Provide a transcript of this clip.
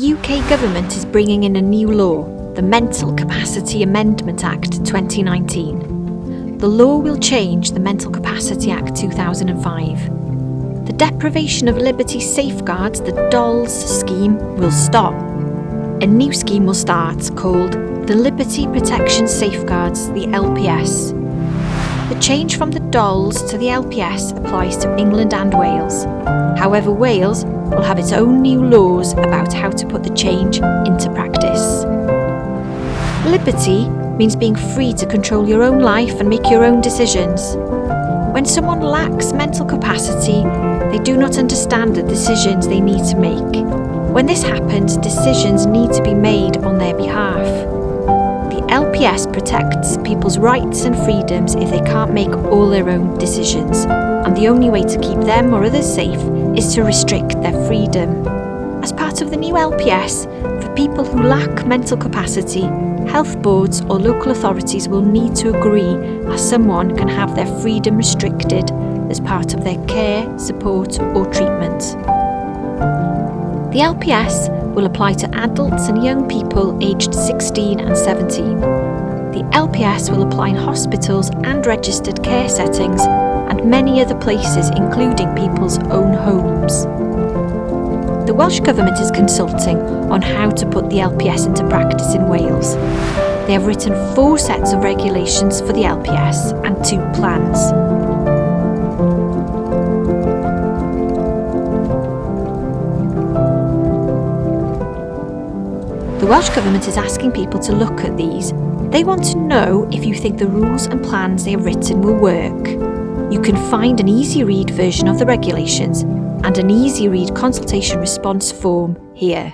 The UK government is bringing in a new law, the Mental Capacity Amendment Act 2019. The law will change the Mental Capacity Act 2005. The deprivation of liberty safeguards, the DOLS scheme, will stop. A new scheme will start called the Liberty Protection Safeguards, the LPS. The change from the DOLS to the LPS applies to England and Wales. However, Wales will have its own new laws about how to put the change into practice. Liberty means being free to control your own life and make your own decisions. When someone lacks mental capacity, they do not understand the decisions they need to make. When this happens, decisions need to be made. LPS protects people's rights and freedoms if they can't make all their own decisions, and the only way to keep them or others safe is to restrict their freedom. As part of the new LPS, for people who lack mental capacity, health boards or local authorities will need to agree as someone can have their freedom restricted as part of their care, support or treatment. The LPS will apply to adults and young people aged 16 and 17. The LPS will apply in hospitals and registered care settings and many other places including people's own homes. The Welsh Government is consulting on how to put the LPS into practice in Wales. They have written four sets of regulations for the LPS and two plans. The Welsh Government is asking people to look at these. They want to know if you think the rules and plans they have written will work. You can find an easy read version of the regulations and an easy read consultation response form here.